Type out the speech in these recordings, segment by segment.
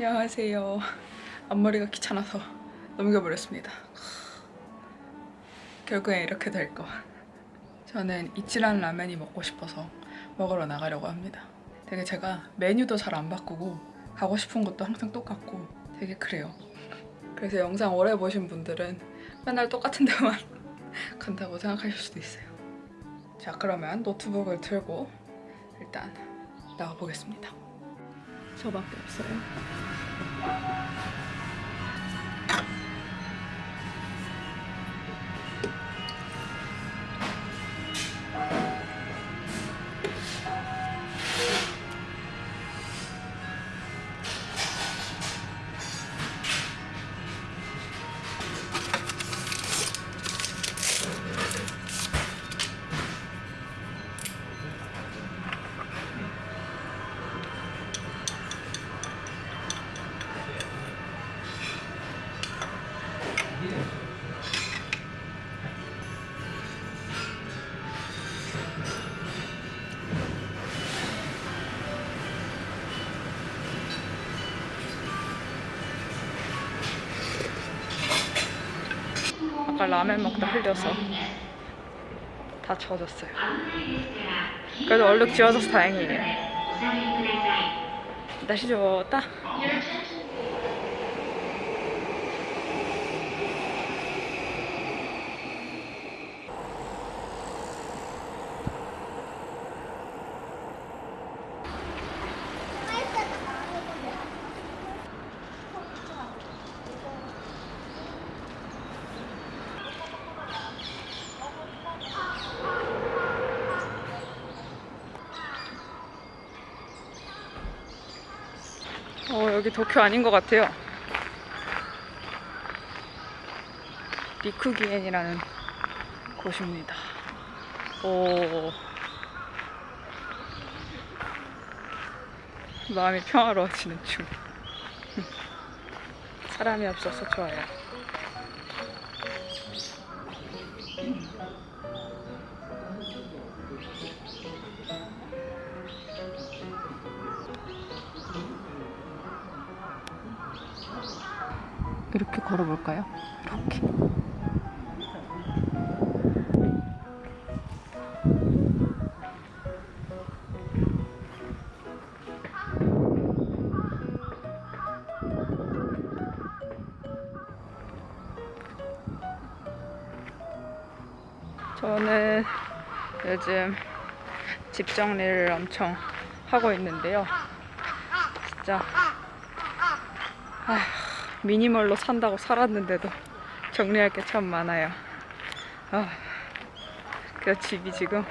안녕하세요. 앞머리가 귀찮아서 넘겨버렸습니다. 결국엔 이렇게 될 거. 저는 이치란 라면이 먹고 싶어서 먹으러 나가려고 합니다. 되게 제가 메뉴도 잘 안 바꾸고 가고 싶은 곳도 항상 똑같고 되게 그래요. 그래서 영상 오래 보신 분들은 맨날 똑같은 데만 간다고 생각하실 수도 있어요. 자 그러면 노트북을 들고 일단 나가보겠습니다. 저밖에 없어요. 아까 라면 먹다 흘려서 다 젖었어요. 그래도 얼룩 지워져서 다행이에요. 날씨 좋다. 어, 여기 도쿄 아닌 것 같아요. 리쿠기엔이라는 곳입니다. 오. 마음이 평화로워지는 중. 사람이 없어서 좋아요. 볼까요? 이렇게. 저는 요즘 집 정리를 엄청 하고 있는데요. 진짜 아휴, 미니멀로 산다고 살았는데도 정리할 게 참 많아요. 아, 그 집이 지금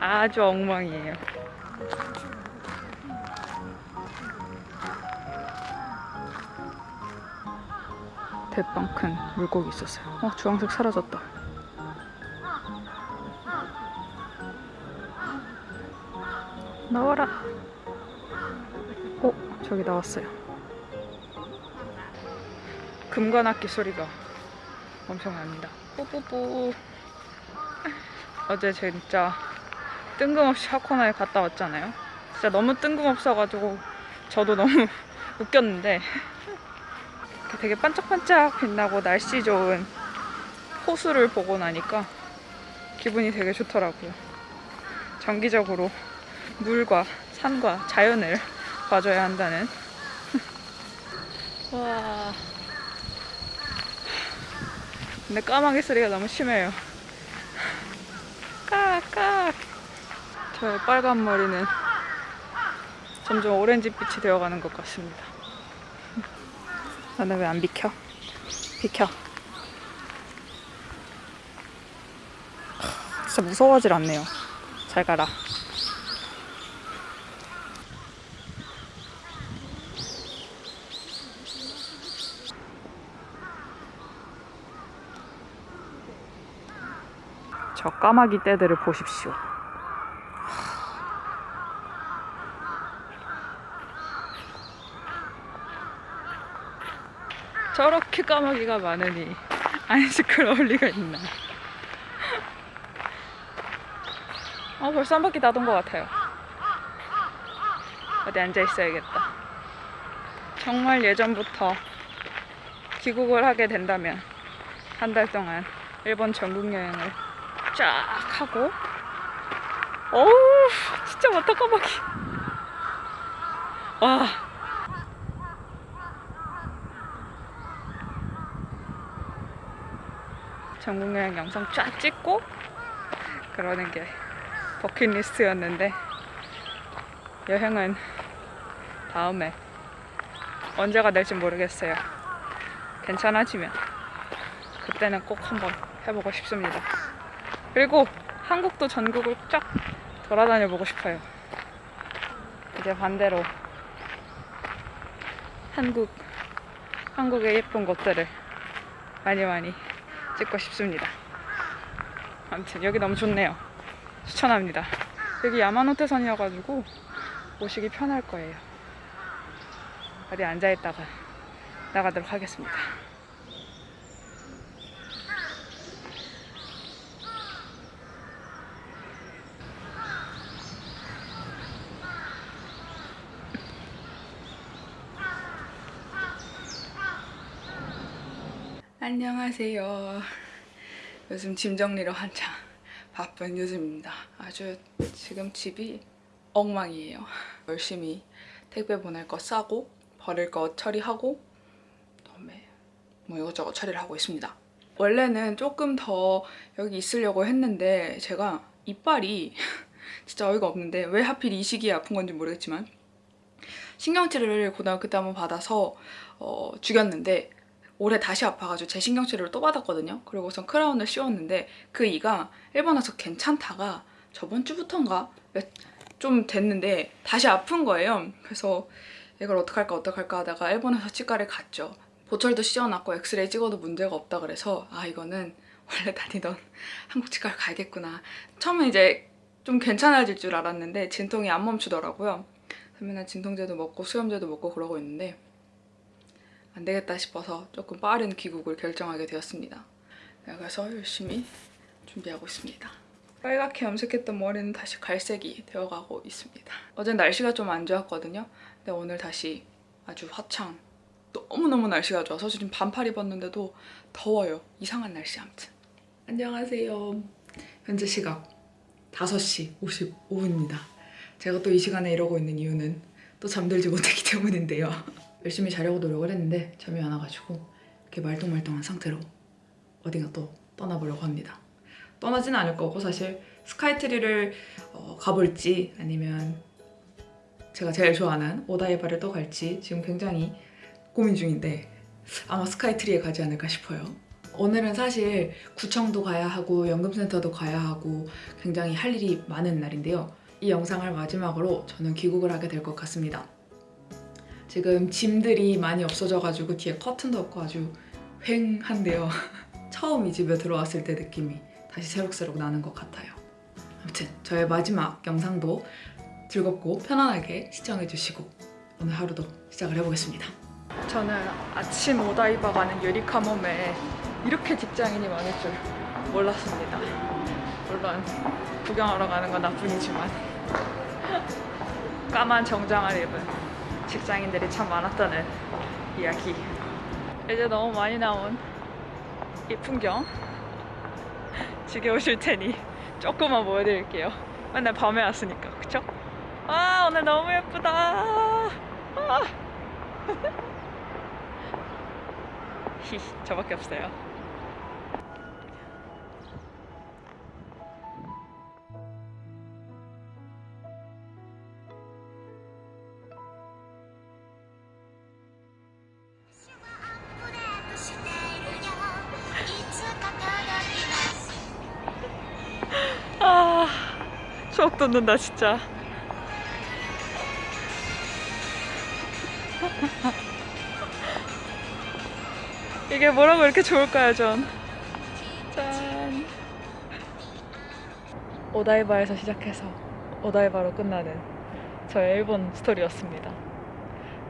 아주 엉망이에요. 대빵 큰 물고기 있었어요. 어, 주황색 사라졌다. 나와라. 어, 저기 나왔어요. 금관악기 소리가 엄청 납니다. 뿌뿌뿌. 어제 진짜 뜬금없이 하코나에 갔다 왔잖아요. 진짜 너무 뜬금없어가지고 저도 너무 웃겼는데 되게 반짝반짝 빛나고 날씨 좋은 호수를 보고 나니까 기분이 되게 좋더라고요. 정기적으로 물과 산과 자연을 봐줘야 한다는 와 근데 까마귀 소리가 너무 심해요. 까까. 저의 빨간 머리는 점점 오렌지빛이 되어가는 것 같습니다. 나는 왜 안 비켜? 비켜. 진짜 무서워하질 않네요. 잘 가라 저 까마귀 떼들을 보십시오. 저렇게 까마귀가 많으니 안 시끄러울 리가 있나. 어, 벌써 한 바퀴 나돈 것 같아요. 어디 앉아 있어야겠다. 정말 예전부터 귀국을 하게 된다면 한 달 동안 일본 전국 여행을 쫙 하고 어우 진짜 왔다 까마귀 와 전국 여행 영상 쫙 찍고 그러는 게 버킷리스트였는데 여행은 다음에 언제가 될지 모르겠어요. 괜찮아지면 그때는 꼭 한번 해보고 싶습니다. 그리고 한국도 전국을 쫙 돌아다녀 보고 싶어요. 이제 반대로 한국 한국의 예쁜 곳들을 많이 많이 찍고 싶습니다. 아무튼 여기 너무 좋네요. 추천합니다. 여기 야마노테선이어가지고 오시기 편할 거예요. 어디 앉아있다가 나가도록 하겠습니다. 안녕하세요. 요즘 짐 정리로 한창 바쁜 요즘입니다. 아주 지금 집이 엉망이에요. 열심히 택배 보낼 거 싸고 버릴 거 처리하고 그다음에 뭐 이것저것 처리를 하고 있습니다. 원래는 조금 더 여기 있으려고 했는데 제가 이빨이 진짜 어이가 없는데 왜 하필 이 시기에 아픈 건지 모르겠지만 신경치료를 고등학교 때 한번 받아서 어, 죽였는데 올해 다시 아파가지고 제 신경 치료를 또 받았거든요. 그리고 우선 크라운을 씌웠는데 그 이가 일본 와서 괜찮다가 저번 주부터인가 몇- 좀 됐는데 다시 아픈 거예요. 그래서 이걸 어떡할까 어떡할까 하다가 일본에서 치과를 갔죠. 보철도 씌워놨고 엑스레이 찍어도 문제가 없다 그래서 아 이거는 원래 다니던 한국 치과를 가야겠구나. 처음에 이제 좀 괜찮아질 줄 알았는데 진통이 안 멈추더라고요. 맨날 진통제도 먹고 수염제도 먹고 그러고 있는데 안 되겠다 싶어서 조금 빠른 귀국을 결정하게 되었습니다. 네, 그래서 열심히 준비하고 있습니다. 빨갛게 염색했던 머리는 다시 갈색이 되어가고 있습니다. 어제 날씨가 좀 안 좋았거든요. 근데 오늘 다시 아주 화창 너무너무 날씨가 좋아서 지금 반팔 입었는데도 더워요. 이상한 날씨 아무튼. 안녕하세요. 현재 시각 5시 55분입니다. 제가 또 이 시간에 이러고 있는 이유는 또 잠들지 못했기 때문인데요. 열심히 자려고 노력을 했는데 잠이 안 와가지고 이렇게 말똥말똥한 상태로 어딘가 또 떠나보려고 합니다. 떠나지는 않을 거고 사실 스카이트리를 어, 가볼지 아니면 제가 제일 좋아하는 오다이바를 또 갈지 지금 굉장히 고민 중인데 아마 스카이트리에 가지 않을까 싶어요. 오늘은 사실 구청도 가야 하고 연금센터도 가야 하고 굉장히 할 일이 많은 날인데요. 이 영상을 마지막으로 저는 귀국을 하게 될 것 같습니다. 지금 짐들이 많이 없어져가지고 뒤에 커튼도 없고 아주 휑한데요. 처음 이 집에 들어왔을 때 느낌이 다시 새록새록 나는 것 같아요. 아무튼 저의 마지막 영상도 즐겁고 편안하게 시청해주시고 오늘 하루도 시작을 해보겠습니다. 저는 아침 오다이바 가는 유리카mom에 이렇게 직장인이 많을 줄 몰랐습니다. 물론 구경하러 가는 건 나뿐이지만 까만 정장을 입은 직장인들이 참 많았다는 이야기. 이제 너무 많이 나온 이 풍경 지겨우실 테니 조금만 보여드릴게요. 맨날 밤에 왔으니까, 그쵸? 아 오늘 너무 예쁘다. 아. 히 저밖에 없어요. 추억 돋는다 진짜. 이게 뭐라고 이렇게 좋을까요, 전? 짠. 오다이바에서 시작해서 오다이바로 끝나는 저의 일본 스토리였습니다.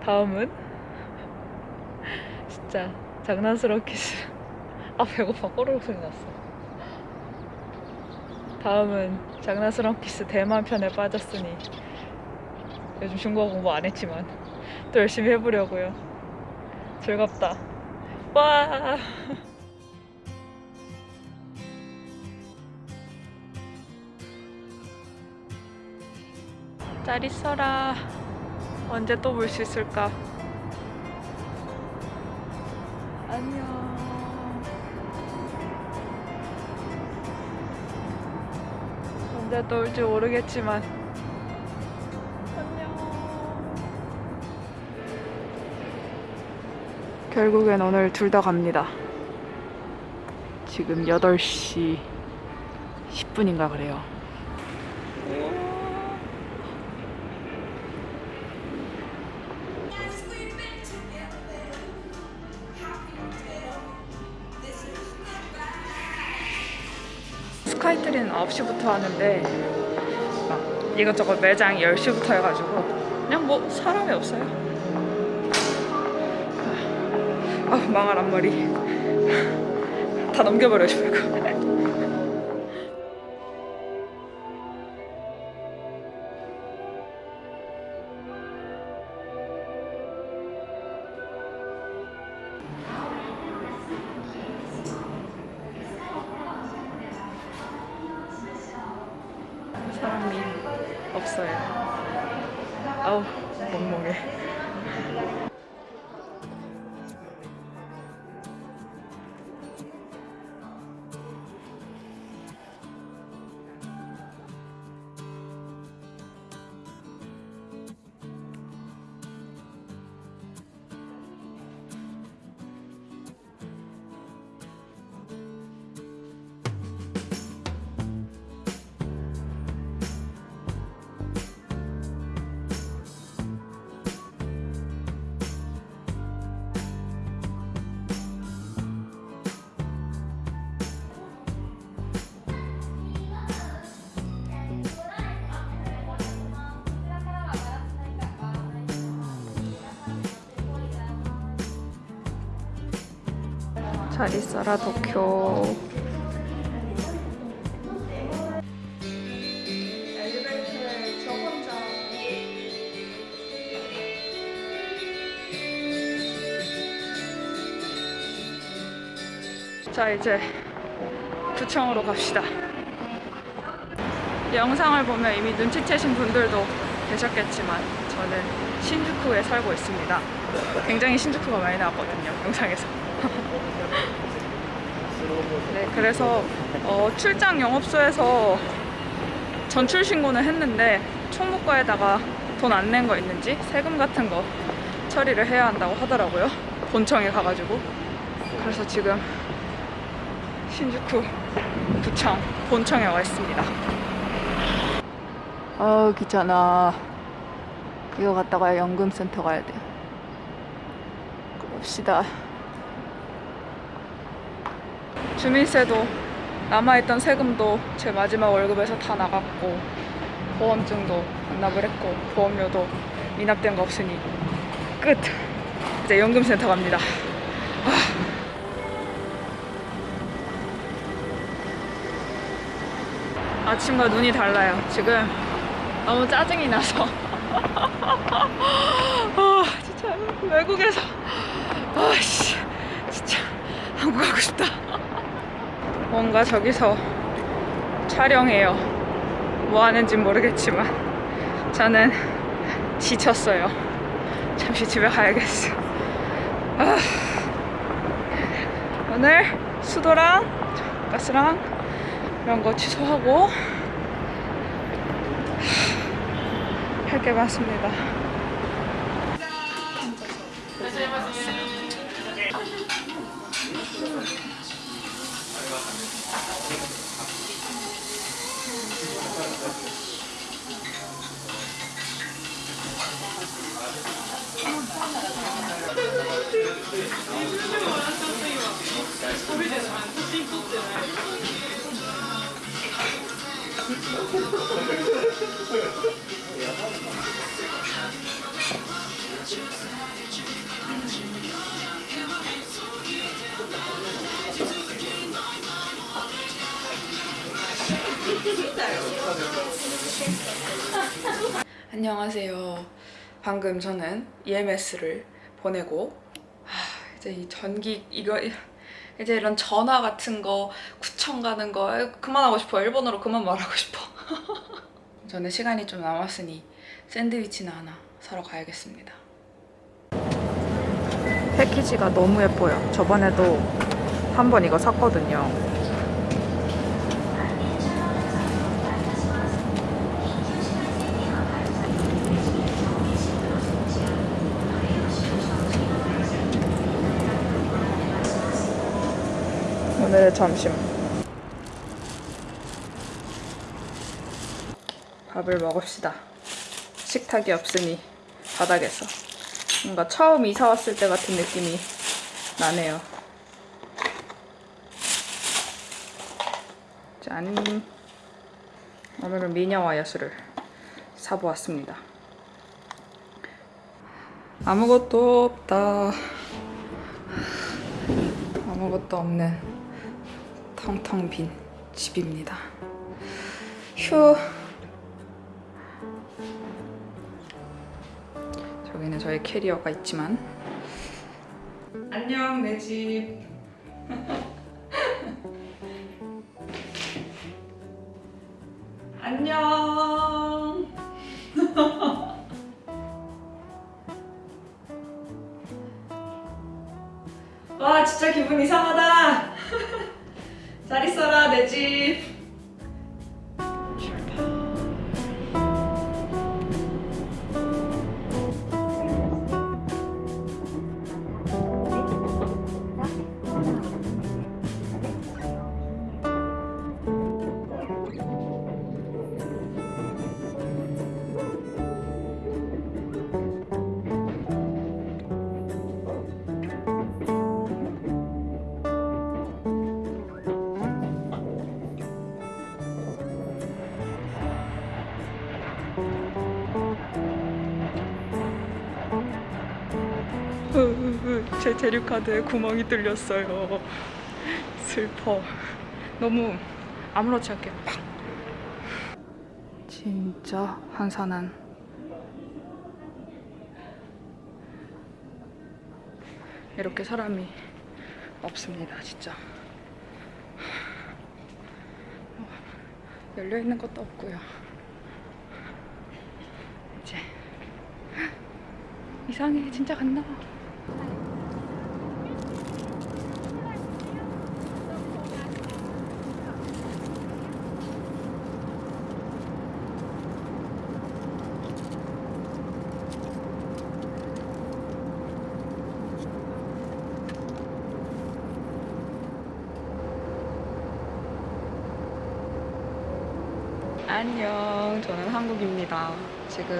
다음은 진짜 장난스러운 키스. 아 배고파 꼬르륵 소리 났어. 다음은 장난스러운 키스 대만 편에 빠졌으니 요즘 중국어 공부 안 했지만 또 열심히 해보려고요. 즐겁다. 와. 잘 있어라. 언제 또 볼 수 있을까? 언제 또 올지 모르겠지만 안녕. 결국엔 오늘 둘 다 갑니다. 지금 8시 10분인가 그래요. 스카이트리는 9시부터 하는데 막 이것저것 매장 10시부터 해가지고 그냥 뭐 사람이 없어요. 아 망할 앞머리. 다 넘겨버려 싶을 거 없어요. 아우 멍멍해 잘 있어라 도쿄. 자 이제 구청으로 갑시다. 영상을 보면 이미 눈치채신 분들도 계셨겠지만 저는 신주쿠에 살고 있습니다. 굉장히 신주쿠가 많이 나왔거든요 영상에서 네, 그래서 어, 출장 영업소에서 전출 신고는 했는데 총무과에다가 돈 안 낸 거 있는지 세금 같은 거 처리를 해야 한다고 하더라고요. 본청에 가가지고. 그래서 지금 신주쿠 구청 본청에 와 있습니다. 아 귀찮아. 이거 갔다가 연금센터 가야 돼. 그럽시다. 주민세도 남아있던 세금도 제 마지막 월급에서 다 나갔고 보험증도 반납을 했고 보험료도 미납된 거 없으니 끝! 이제 연금센터 갑니다. 아. 아침과 눈이 달라요. 지금 너무 짜증이 나서. 아 진짜 외국에서. 아씨. 진짜 한국 가고 싶다 뭔가 저기서 촬영해요. 뭐 하는지 모르겠지만 저는 지쳤어요. 잠시 집에 가야겠어. 아, 오늘 수도랑 가스랑 이런 거 취소하고 할 게 많습니다. 안녕하세요. 방금 저는 EMS를 보내고 하, 이제 이 전기 이거 이제 이런 전화 같은 거 구청 가는 거 그만하고 싶어 일본어로 그만 말하고 싶어 저는 시간이 좀 남았으니 샌드위치나 하나 사러 가야겠습니다 패키지가 너무 예뻐요. 저번에도 한 번 이거 샀거든요. 오늘의 점심. 밥을 먹읍시다. 식탁이 없으니 바닥에서. 뭔가 처음 이사 왔을 때 같은 느낌이 나네요. 짠. 오늘은 미녀와 야수를 사보았습니다. 아무것도 없다. 아무것도 없는 텅텅 빈 집입니다. 휴. 저기는 저의 캐리어가 있지만 안녕 내집 안녕 와 진짜 기분 이상하다 잘 있어라 내집 제 재료카드에 구멍이 뚫렸어요. 슬퍼. 너무 아무렇지 않게 팍. 진짜 한산한. 이렇게 사람이 없습니다, 진짜. 열려 있는 것도 없고요. 이제 이상해, 진짜 갔나 봐. 안녕, 저는 한국입니다. 지금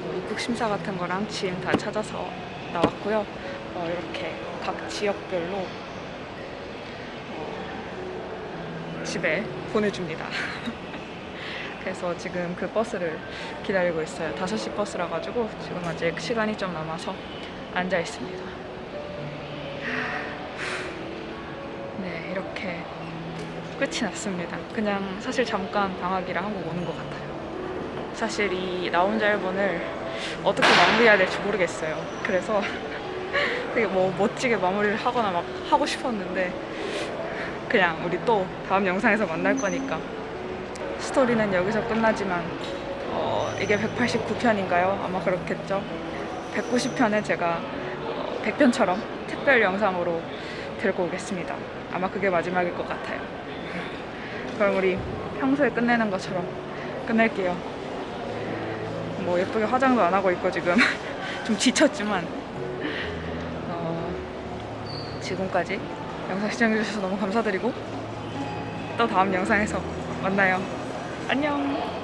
뭐 입국 심사 같은 거랑 짐다 찾아서 나왔고요. 어, 이렇게 각 지역별로 어, 집에 보내줍니다. 그래서 지금 그 버스를 기다리고 있어요. 5시 버스라 가지고 지금 아직 시간이 좀 남아서 앉아 있습니다. 네, 이렇게 끝이 났습니다. 그냥 사실 잠깐 방학이라 한국 오는 것 같아요. 사실 이 나 혼자 일본을 어떻게 마무리해야 될지 모르겠어요. 그래서 되게 뭐 멋지게 마무리를 하거나 막 하고 싶었는데 그냥 우리 또 다음 영상에서 만날 거니까 스토리는 여기서 끝나지만 어, 이게 189편인가요? 아마 그렇겠죠. 190편에 제가 어, 100편처럼 특별 영상으로 들고 오겠습니다. 아마 그게 마지막일 것 같아요. 그럼 우리 평소에 끝내는 것처럼 끝낼게요. 뭐 예쁘게 화장도 안 하고 있고 지금 좀 지쳤지만 어, 지금까지 영상 시청해주셔서 너무 감사드리고 또 다음 영상에서 만나요. 안녕.